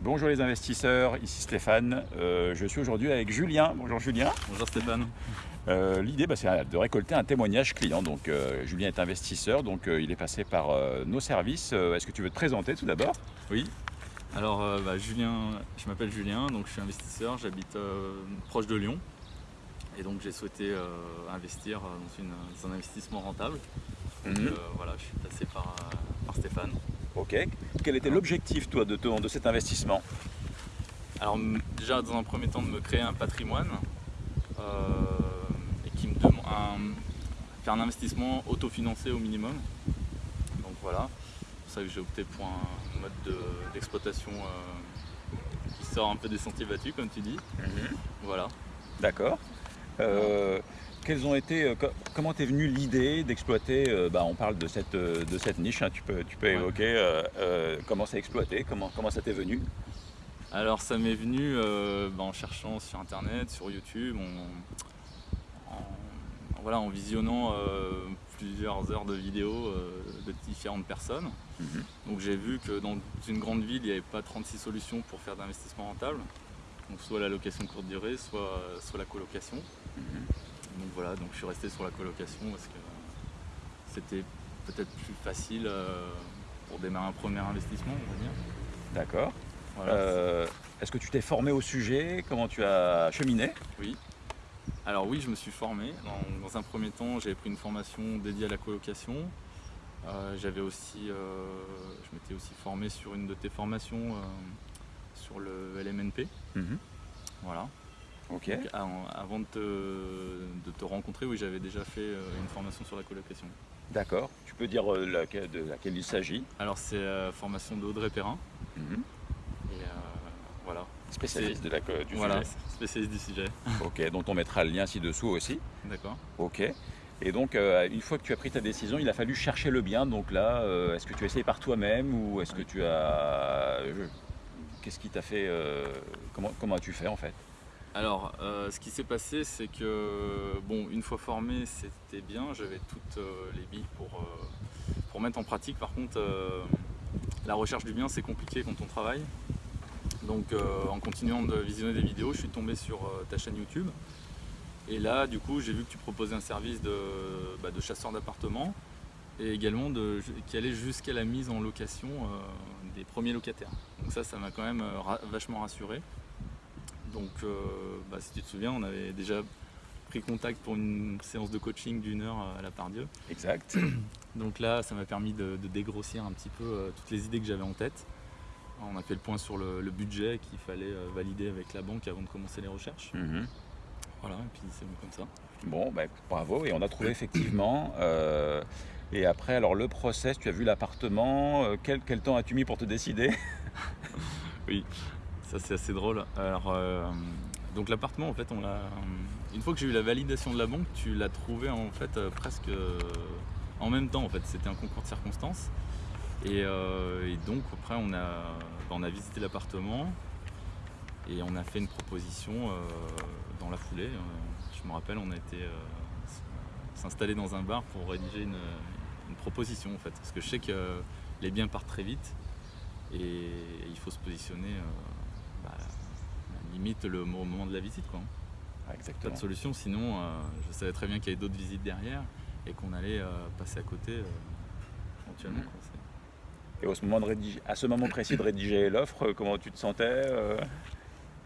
Bonjour les investisseurs, ici Stéphane. Euh, je suis aujourd'hui avec Julien. Bonjour Julien. Bonjour Stéphane. Euh, l'idée, bah, c'est de récolter un témoignage client. Donc, euh, Julien est investisseur, donc il est passé par nos services. Est-ce que tu veux te présenter tout d'abord? Oui. Alors, bah, Julien, je m'appelle Julien, donc je suis investisseur. J'habite proche de Lyon, et donc j'ai souhaité investir dans, un investissement rentable. Donc, mhm. voilà, je suis passé par, par Stéphane. Ok. Quel était l'objectif, toi, de, de cet investissement? Alors, déjà, dans un premier temps, de me créer un patrimoine euh, et qui me demande faire un investissement autofinancé au minimum. Donc voilà, c'est pour ça que j'ai opté pour un mode d'exploitation euh, qui sort un peu des sentiers battus, comme tu dis. Mhm. Voilà. D'accord. Euh, ont été, euh, comment t'es venu l'idée d'exploiter, euh, bah, on parle de cette, euh, de cette niche, hein, tu peux, tu peux évoquer comment c'est exploité, comment, comment ça t'est venu? Alors ça m'est venu bah, en cherchant sur internet, sur YouTube, en, voilà, en visionnant plusieurs heures de vidéos de différentes personnes. Mhm. Donc j'ai vu que dans une grande ville, il n'y avait pas 36 solutions pour faire d'investissement rentable. Donc soit la location courte durée, soit, soit la colocation. Mhm donc voilà, donc je suis resté sur la colocation parce que c'était peut-être plus facile euh, pour démarrer un premier investissement, on va dire. D'accord. Euh, est-ce que tu t'es formé au sujet? Comment tu as cheminé? Oui. Alors oui, je me suis formé. Dans, un premier temps, j'avais pris une formation dédiée à la colocation. Euh, j'avais aussi, je m'étais aussi formé sur une de tes formations sur le LMNP. Mhm. Voilà. Ok. avant de te, rencontrer, oui, j'avais déjà fait euh, une formation sur la colocation. D'accord. Tu peux dire euh, de laquelle il s'agit? Alors, c'est la formation d'Audrey Perrin. Mhm. Et euh, voilà. Spécialiste de la, du voilà, spécialiste du sujet. ok, donc on mettra le lien ci-dessous aussi. D'accord. Ok. Et donc, une fois que tu as pris ta décision, il a fallu chercher le bien. Donc là, est-ce que tu as essayé par toi-même ou est-ce que tu as... Qu'est-ce qui t'a fait... comment, comment as-tu fait en fait? Alors, euh, ce qui s'est passé, c'est que, bon, une fois formé, c'était bien, j'avais toutes euh, les billes pour, euh, pour mettre en pratique. Par contre, la recherche du bien, c'est compliqué quand on travaille. Donc, en continuant de visionner des vidéos, je suis tombé sur ta chaîne YouTube. Et là, du coup, j'ai vu que tu proposais un service de, bah, de chasseur d'appartements et également de, qui allait jusqu'à la mise en location des premiers locataires. Donc ça, ça m'a quand même vachement rassuré. Donc, euh, bah, si tu te souviens, on avait déjà pris contact pour une séance de coaching d'une heure à la Pardieu. Exact. Donc là, ça m'a permis de, dégrossir un petit peu euh, toutes les idées que j'avais en tête. On a fait le point sur le, budget qu'il fallait euh, valider avec la banque avant de commencer les recherches. Mhm. Voilà, et puis c'est comme ça. Bon, bah, bravo. Et on a trouvé effectivement. Et après, alors le process, tu as vu l'appartement. quel, quel temps as-tu mis pour te décider Oui, ça c'est assez drôle. Alors, euh, donc l'appartement en fait, on l'a. Une fois que j'ai eu la validation de la banque, tu l'as trouvé en fait euh, presque euh, en même temps en fait. C'était un concours de circonstances. Et, donc après on a, on a visité l'appartement et on a fait une proposition dans la foulée. Je me rappelle, on a été s'installer dans un bar pour rédiger une, une, proposition en fait. Parce que je sais que les biens partent très vite et il faut se positionner bah, limite le moment de la visite. Quoi. Ah, exactement. Pas de solution, sinon euh, je savais très bien qu'il y avait d'autres visites derrière et qu'on allait euh, passer à côté euh, éventuellement. Et au moment de à ce moment précis de rédiger l'offre, comment tu te sentais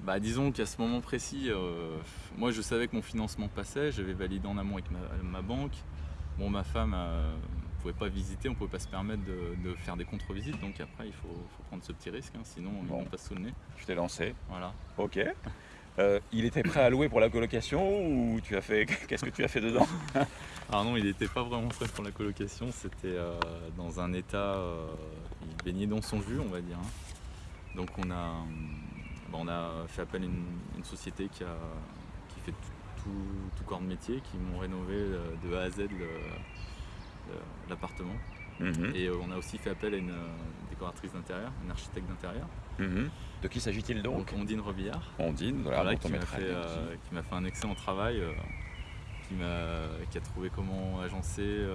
bah, disons qu'à ce moment précis, moi je savais que mon financement passait, j'avais validé en amont avec ma, banque. Bon, ma femme ne pouvait pas visiter, on ne pouvait pas se permettre de, faire des contre-visites, donc après il faut, prendre ce petit risque, hein, sinon on passe sous le nez. Je t'ai lancé. Voilà. Ok. Euh, il était prêt à louer pour la colocation ou tu as fait qu'est-ce que tu as fait dedans? Alors non, il n'était pas vraiment prêt pour la colocation, c'était euh, dans un état, euh, il baignait dans son jus on va dire. Hein. Donc on a, on a fait appel à une, société qui, a, qui fait tout, tout, corps de métier, qui m'ont rénové de A à Z l'appartement. Mhm. Et euh, on a aussi fait appel à une euh, décoratrice d'intérieur, une architecte d'intérieur. Mhm. De qui s'agit-il donc, Ondine Revillard. Ondine, voilà, qui m'a fait, euh, fait, un excellent travail, qui, qui, a trouvé comment agencer,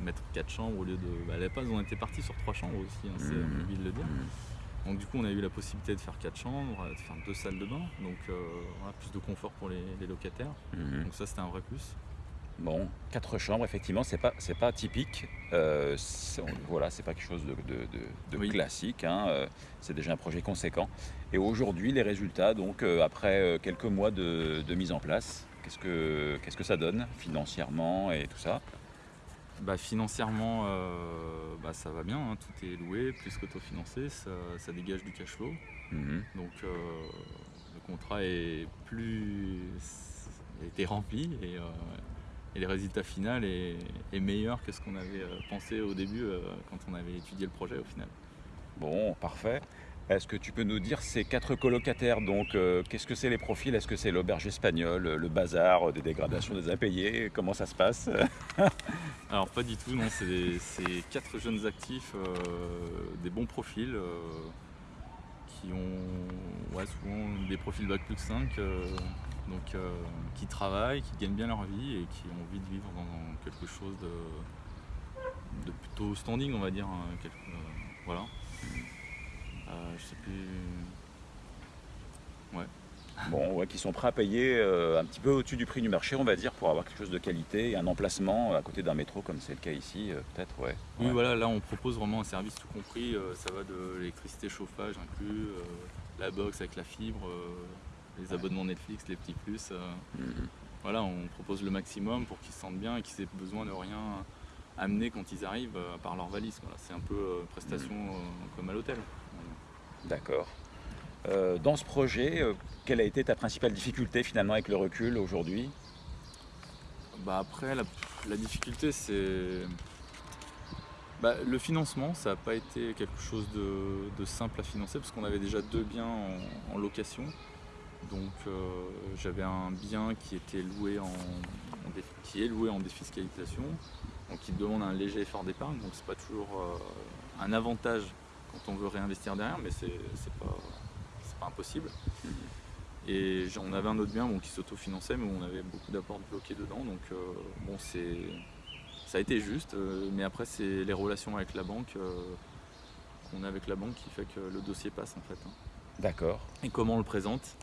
mettre quatre chambres au lieu de. Bah, à la base, on était parti sur trois chambres aussi, hein, c'est mmh. de le dire. Mhm. Donc du coup, on a eu la possibilité de faire quatre chambres, de faire deux salles de bain, donc euh, voilà, plus de confort pour les, les locataires. Donc ça, c'était un vrai plus. Bon, quatre chambres, effectivement, c'est pas c'est pas typique. Euh, voilà, c'est pas quelque chose de, de- de- de Oui. classique. hein, euh, c'est déjà un projet conséquent. Et aujourd'hui, les résultats, donc euh, après euh, quelques mois de, de mise en place, qu'est-ce que qu'est-ce que ça donne financièrement et tout ça? Bah, financièrement, bah, ça va bien, hein, tout est loué, plus qu'autofinancé, ça, ça dégage du cash flow. Mhm. Donc le contrat est plus a été rempli et, et le résultat final est, est meilleur que ce qu'on avait euh, pensé au début euh, quand on avait étudié le projet au final. Bon, parfait. Est-ce que tu peux nous dire ces quatre colocataires, donc euh, qu'est-ce que c'est les profils? Est-ce que c'est l'auberge espagnole, le bazar, des dégradations des impayés? Comment ça se passe? Alors pas du tout, non, c'est quatre jeunes actifs, euh, des bons profils, euh, qui ont ouais, souvent des profils bac plus 5, euh, donc euh, qui travaillent, qui gagnent bien leur vie et qui ont envie de vivre dans quelque chose de, de plutôt standing, on va dire. hein, quelque- euh, voilà. Euh, je sais plus. Bon, ouais, qui sont prêts à payer un petit peu au-dessus du prix du marché, on va dire, pour avoir quelque chose de qualité et un emplacement à côté d'un métro, comme c'est le cas ici, peut-être, ouais. Oui, Ouais. voilà, là on propose vraiment un service tout compris. ça va de l'électricité, chauffage inclus, la box avec la fibre, les abonnements Netflix, les petits plus. euh, Mhm. voilà, on propose le maximum pour qu'ils se sentent bien et qu'ils aient besoin de rien amener quand ils arrivent euh, par leur valise. Voilà, c'est un peu euh, prestation euh, comme à l'hôtel. D'accord. Euh, dans ce projet, euh, quelle a été ta principale difficulté finalement avec le recul aujourd'hui? Bah après, la, la difficulté, c'est. Bah, le financement, ça n'a pas été quelque chose de, de simple à financer parce qu'on avait déjà deux biens en, en location. Donc euh, j'avais un bien qui était loué en, en dé- qui est loué en défiscalisation, donc qui demande un léger effort d'épargne. Donc c'est pas toujours euh, un avantage quand on veut réinvestir derrière, mais c'est pas, pas impossible. Et on avait un autre bien bon, qui s'autofinançait, mais où on avait beaucoup d'apports bloqués dedans. Donc euh, bon, c'est ça a été juste, mais après c'est les relations avec la banque qu'on a avec la banque qui fait que le dossier passe en fait. hein. D'accord. Et comment on le présente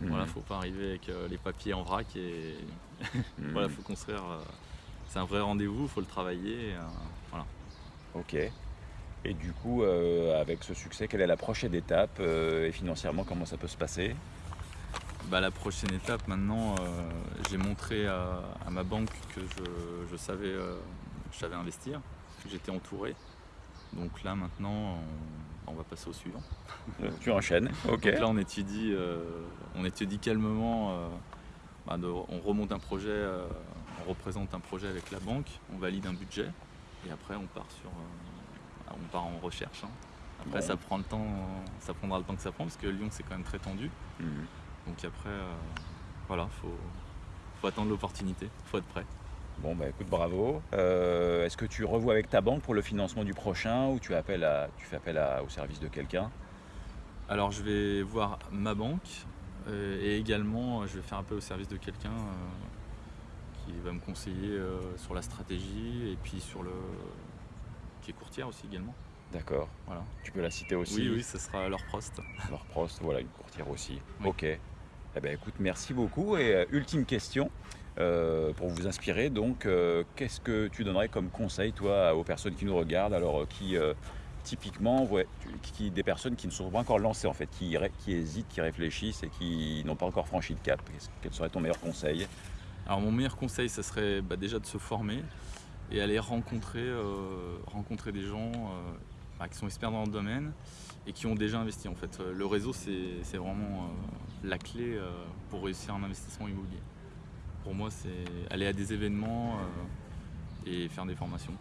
Mhm. Voilà, faut pas arriver avec euh, les papiers en vrac et Mhm. voilà, faut construire. euh, c'est un vrai rendez-vous, faut le travailler. euh, voilà. Ok. Et du coup, avec ce succès, quelle est la prochaine étape Et financièrement, comment ça peut se passer? Bah, la prochaine étape maintenant, j'ai montré à, à ma banque que je, je savais, je savais investir, que j'étais entouré. Donc là maintenant, on, on va passer au suivant. Euh, Tu enchaînes. Ok. Donc là on étudie, euh, on étudie calmement, euh, bah, de- on remonte un projet, euh, on représente un projet avec la banque, on valide un budget et après on part sur, on part en recherche. hein. Après Bon. ça prend le temps, ça prendra le temps que ça prend parce que Lyon c'est quand même très tendu. Mhm. Donc après, voilà, faut, faut attendre l'opportunité, faut être prêt. Bon, bah écoute, bravo. Euh, Est-ce que tu revois avec ta banque pour le financement du prochain ou tu, appelles à, tu fais appel à- au service de quelqu'un? Alors je vais voir ma banque euh, et également je vais faire appel au service de quelqu'un euh, qui va me conseiller euh, sur la stratégie et puis sur le qui est courtière aussi également. D'accord. Voilà. Tu peux la citer aussi? Oui, oui, ce sera leur Prost. Leur Prost, voilà, une courtière aussi. Oui. Ok. Eh ben, écoute, merci beaucoup. Et euh, ultime question, euh, pour vous inspirer, donc, euh, qu'est-ce que tu donnerais comme conseil, toi, aux personnes qui nous regardent, alors euh, qui, typiquement, des personnes qui ne sont pas encore lancées, en fait, qui, hésitent, qui réfléchissent et qui n'ont pas encore franchi le cap? Quel serait ton meilleur conseil? Alors mon meilleur conseil, ça serait bah, déjà de se former et aller rencontrer, des gens bah, qui sont experts dans le domaine et qui ont déjà investi en fait. Le réseau, c'est vraiment la clé pour réussir un investissement immobilier. Pour moi, c'est aller à des événements euh, et faire des formations,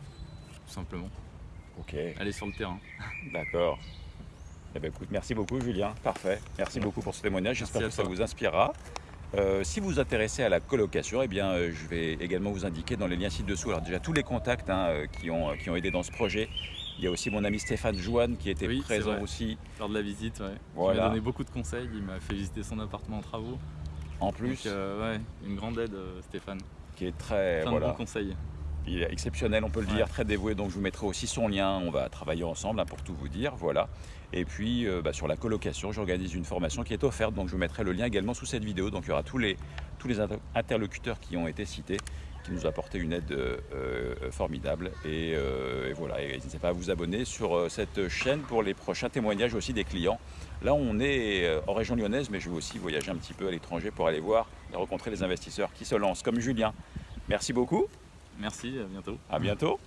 tout simplement. Ok, Aller sur le terrain. d'accord. Eh ben, écoute, merci beaucoup, Julien. Parfait. Merci beaucoup pour ce témoignage. J'espère que ça vous inspirera. Euh, si vous vous intéressez à la colocation, eh bien, euh, je vais également vous indiquer dans les liens ci-dessous. Alors déjà tous les contacts hein, euh, qui, ont, qui ont aidé dans ce projet. Il y a aussi mon ami Stéphane Joanne qui était Oui, présent aussi. Lors de la visite, ouais. Il m'a donné beaucoup de conseils. Il m'a fait visiter son appartement en travaux. En plus, Donc, euh, ouais, une grande aide, euh, Stéphane. qui est très Plein de voilà, bons conseils. il est exceptionnel, on peut le Ouais. dire, très dévoué. Donc je vous mettrai aussi son lien. On va travailler ensemble hein, pour tout vous dire. Voilà. Et puis euh, bah, sur la colocation, j'organise une formation qui est offerte, donc je vous mettrai le lien également sous cette vidéo. Donc il y aura tous les, tous les interlocuteurs qui ont été cités, qui nous ont apporté une aide euh, euh, formidable. Et, voilà, n'hésitez pas à vous abonner sur cette chaîne pour les prochains témoignages aussi des clients. Là, on est en région lyonnaise, mais je vais aussi voyager un petit peu à l'étranger pour aller voir et rencontrer les investisseurs qui se lancent, comme Julien. Merci beaucoup. Merci, à bientôt. À bientôt.